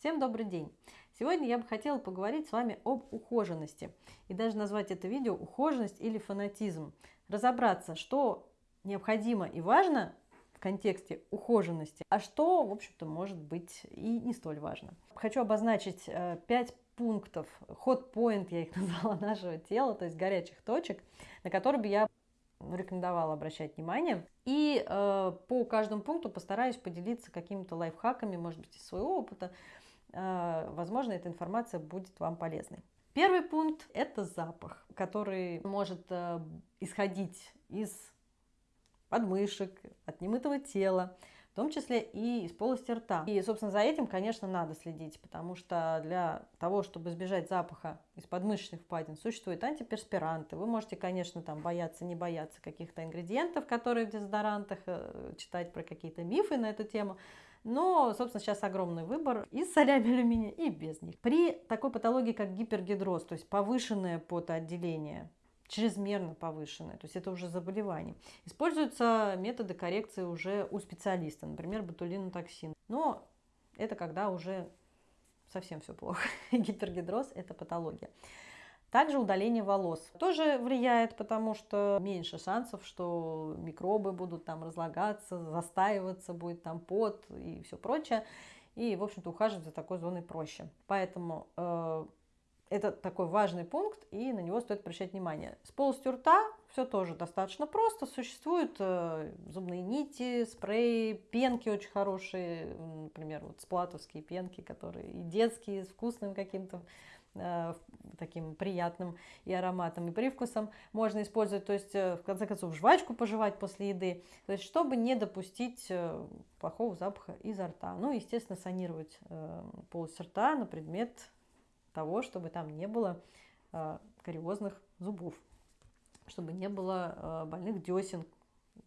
Всем добрый день! Сегодня я бы хотела поговорить с вами об ухоженности и даже назвать это видео «Ухоженность или фанатизм». Разобраться, что необходимо и важно в контексте ухоженности, а что, в общем-то, может быть и не столь важно. Хочу обозначить 5 э, пунктов, ход-поинт я их назвала нашего тела, то есть горячих точек, на которые бы я рекомендовала обращать внимание. И э, по каждому пункту постараюсь поделиться какими-то лайфхаками, может быть, из своего опыта, возможно, эта информация будет вам полезной. Первый пункт – это запах, который может э, исходить из подмышек, от немытого тела, в том числе и из полости рта. И, собственно, за этим, конечно, надо следить, потому что для того, чтобы избежать запаха из подмышечных впадин, существуют антиперспиранты. Вы можете, конечно, там бояться, не бояться каких-то ингредиентов, которые в дезодорантах, э, читать про какие-то мифы на эту тему – но, собственно, сейчас огромный выбор и с солями алюминия, и без них. При такой патологии, как гипергидроз, то есть повышенное потоотделение, чрезмерно повышенное, то есть это уже заболевание. Используются методы коррекции уже у специалиста, например, ботулинотоксин. Но это когда уже совсем все плохо. Гипергидроз – это патология. Также удаление волос тоже влияет, потому что меньше шансов, что микробы будут там разлагаться, застаиваться, будет там пот и все прочее. И, в общем-то, ухаживать за такой зоной проще. Поэтому э, это такой важный пункт, и на него стоит обращать внимание. С полостью рта все тоже достаточно просто. Существуют э, зубные нити, спреи, пенки очень хорошие, например, вот сплатовские пенки, которые и детские, с вкусным каким-то Э, таким приятным и ароматом, и привкусом можно использовать, то есть, э, в конце концов, жвачку пожевать после еды, то есть, чтобы не допустить э, плохого запаха изо рта. Ну, естественно, санировать полость рта на предмет того, чтобы там не было кариозных зубов, чтобы не было больных десен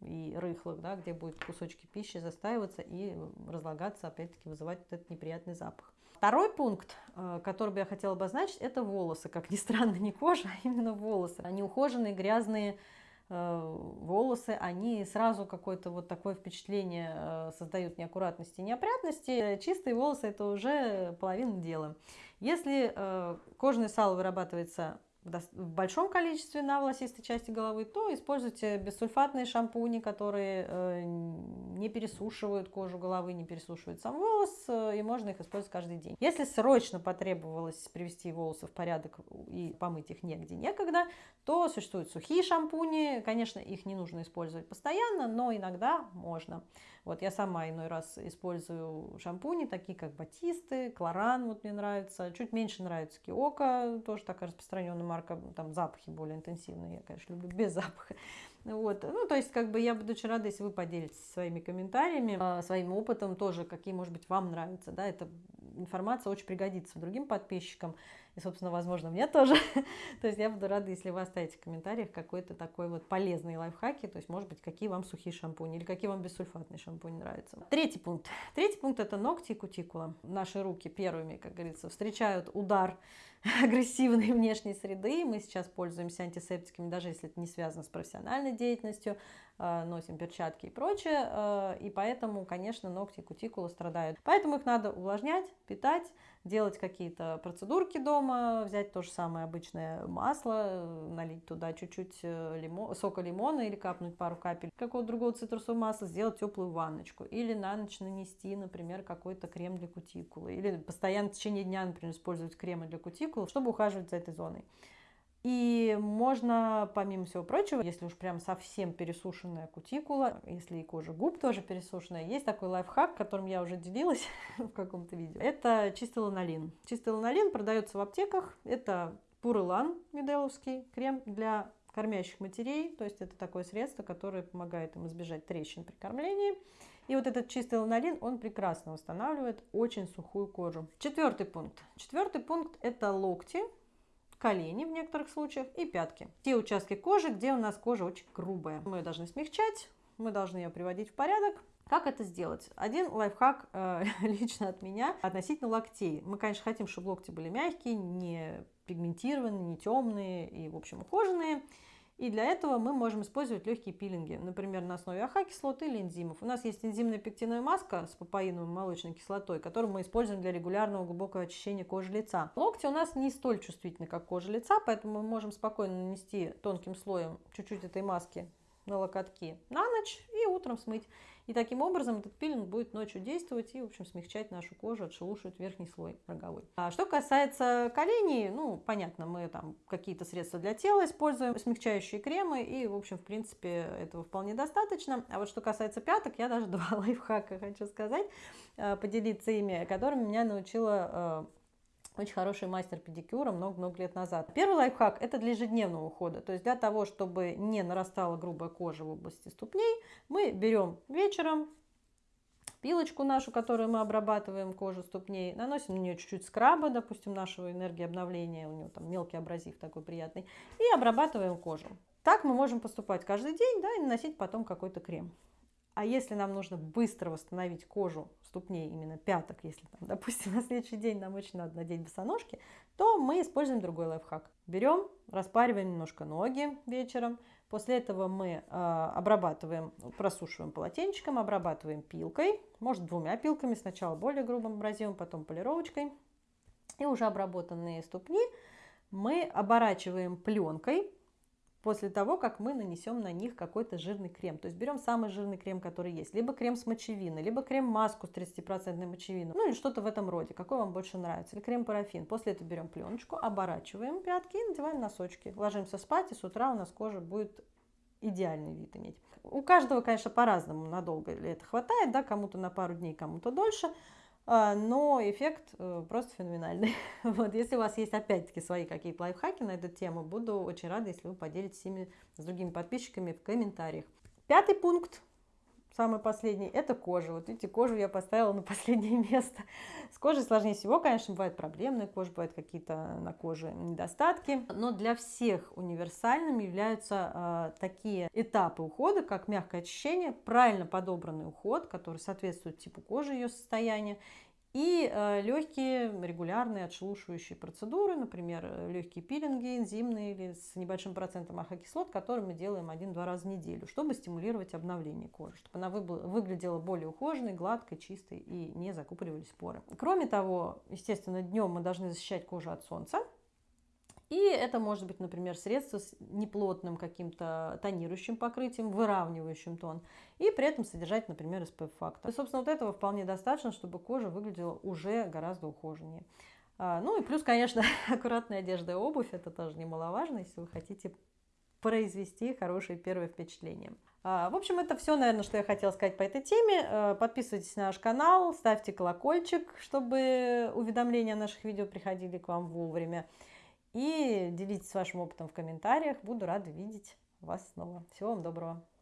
и рыхлых, да, где будут кусочки пищи застаиваться и разлагаться, опять-таки вызывать вот этот неприятный запах. Второй пункт, э, который бы я хотела обозначить, это волосы. Как ни странно, не кожа, а именно волосы. Они ухоженные, грязные э, волосы, они сразу какое-то вот такое впечатление э, создают неаккуратности и неопрятности. Чистые волосы – это уже половина дела. Если кожное сало вырабатывается в большом количестве на волосистой части головы, то используйте бессульфатные шампуни, которые э, не пересушивают кожу головы, не пересушивают сам волос, э, и можно их использовать каждый день. Если срочно потребовалось привести волосы в порядок и помыть их негде некогда, то существуют сухие шампуни. Конечно, их не нужно использовать постоянно, но иногда можно. Вот я сама иной раз использую шампуни, такие как Батисты, Клоран, вот мне нравится. Чуть меньше нравится Киока, тоже такая распространенная марка, там запахи более интенсивные. Я, конечно, люблю без запаха. Вот. Ну, то есть, как бы я буду очень рада, если вы поделитесь своими комментариями, а, своим опытом тоже, какие, может быть, вам нравятся. Да, эта информация очень пригодится другим подписчикам и, собственно, возможно, мне тоже. то есть я буду рада, если вы оставите в комментариях какой-то такой вот полезный лайфхаки, то есть, может быть, какие вам сухие шампуни или какие вам бессульфатные шампуни нравятся. Третий пункт. Третий пункт – это ногти и кутикула. Наши руки первыми, как говорится, встречают удар агрессивной внешней среды. Мы сейчас пользуемся антисептиками, даже если это не связано с профессиональной деятельностью, носим перчатки и прочее, а, и поэтому, конечно, ногти и кутикула страдают. Поэтому их надо увлажнять, питать, делать какие-то процедурки дома, взять то же самое обычное масло, налить туда чуть-чуть э, лимон, сока лимона или капнуть пару капель какого-то другого цитрусового масла, сделать теплую ванночку. Или на ночь нанести, например, какой-то крем для кутикулы. Или постоянно в течение дня, например, использовать кремы для кутикулы, чтобы ухаживать за этой зоной. И можно, помимо всего прочего, если уж прям совсем пересушенная кутикула, если и кожа губ тоже пересушенная, есть такой лайфхак, которым я уже делилась в каком-то видео. Это чистый ланолин. Чистый ланолин продается в аптеках. Это пурылан меделовский, крем для кормящих матерей. То есть это такое средство, которое помогает им избежать трещин при кормлении. И вот этот чистый ланолин, он прекрасно восстанавливает очень сухую кожу. Четвертый пункт. Четвертый пункт – это локти колени в некоторых случаях и пятки. Те участки кожи, где у нас кожа очень грубая. Мы ее должны смягчать, мы должны ее приводить в порядок. Как это сделать? Один лайфхак э, лично от меня относительно локтей. Мы, конечно, хотим, чтобы локти были мягкие, не пигментированные, не темные и, в общем, ухоженные. И для этого мы можем использовать легкие пилинги, например, на основе AHA-кислот или энзимов. У нас есть энзимная пектиновая маска с папаином и молочной кислотой, которую мы используем для регулярного глубокого очищения кожи лица. Локти у нас не столь чувствительны, как кожа лица, поэтому мы можем спокойно нанести тонким слоем чуть-чуть этой маски на локотки на ночь и утром смыть. И таким образом этот пилинг будет ночью действовать и, в общем, смягчать нашу кожу, отшелушивать верхний слой роговой. А что касается коленей, ну, понятно, мы там какие-то средства для тела используем, смягчающие кремы, и, в общем, в принципе, этого вполне достаточно. А вот что касается пяток, я даже два лайфхака хочу сказать, э, поделиться ими, которыми меня научила э, очень хороший мастер педикюра много-много лет назад. Первый лайфхак – это для ежедневного ухода. То есть для того, чтобы не нарастала грубая кожа в области ступней, мы берем вечером пилочку нашу, которую мы обрабатываем кожу ступней, наносим на нее чуть-чуть скраба, допустим, нашего энергии обновления, у него там мелкий абразив такой приятный, и обрабатываем кожу. Так мы можем поступать каждый день, да, и наносить потом какой-то крем. А если нам нужно быстро восстановить кожу ступней, именно пяток, если, там, допустим, на следующий день нам очень надо надеть босоножки, то мы используем другой лайфхак. Берем, распариваем немножко ноги вечером, после этого мы э, обрабатываем, просушиваем полотенчиком, обрабатываем пилкой, может двумя пилками, сначала более грубым абразивом, потом полировочкой. И уже обработанные ступни мы оборачиваем пленкой, после того, как мы нанесем на них какой-то жирный крем. То есть берем самый жирный крем, который есть. Либо крем с мочевиной, либо крем-маску с 30% мочевиной. Ну или что-то в этом роде, какой вам больше нравится. Или крем-парафин. После этого берем пленочку, оборачиваем пятки и надеваем носочки. Ложимся спать, и с утра у нас кожа будет идеальный вид иметь. У каждого, конечно, по-разному, надолго ли это хватает, да, кому-то на пару дней, кому-то дольше. А, но эффект э, просто феноменальный. Вот, если у вас есть опять-таки свои какие-то лайфхаки на эту тему, буду очень рада, если вы поделитесь ими с другими подписчиками в комментариях. Пятый пункт самый последний, это кожа. Вот видите, кожу я поставила на последнее место. С кожей сложнее всего, конечно, бывает проблемная кожа, бывают какие-то на коже недостатки. Но для всех универсальными являются э, такие этапы ухода, как мягкое очищение, правильно подобранный уход, который соответствует типу кожи, ее состоянию, и э, легкие регулярные отшелушивающие процедуры, например, э, легкие пилинги энзимные или с небольшим процентом ахокислот, которые мы делаем один-два раза в неделю, чтобы стимулировать обновление кожи, чтобы она выглядела более ухоженной, гладкой, чистой и не закупоривались поры. Кроме того, естественно, днем мы должны защищать кожу от солнца, и это может быть, например, средство с неплотным каким-то тонирующим покрытием, выравнивающим тон, и при этом содержать, например, SPF-фактор. И, собственно, вот этого вполне достаточно, чтобы кожа выглядела уже гораздо ухоженнее. А, ну и плюс, конечно, аккуратная одежда и обувь, это тоже немаловажно, если вы хотите произвести хорошее первое впечатление. А, в общем, это все, наверное, что я хотела сказать по этой теме. А, подписывайтесь на наш канал, ставьте колокольчик, чтобы уведомления о наших видео приходили к вам вовремя. И делитесь вашим опытом в комментариях. Буду рада видеть вас снова. Всего вам доброго.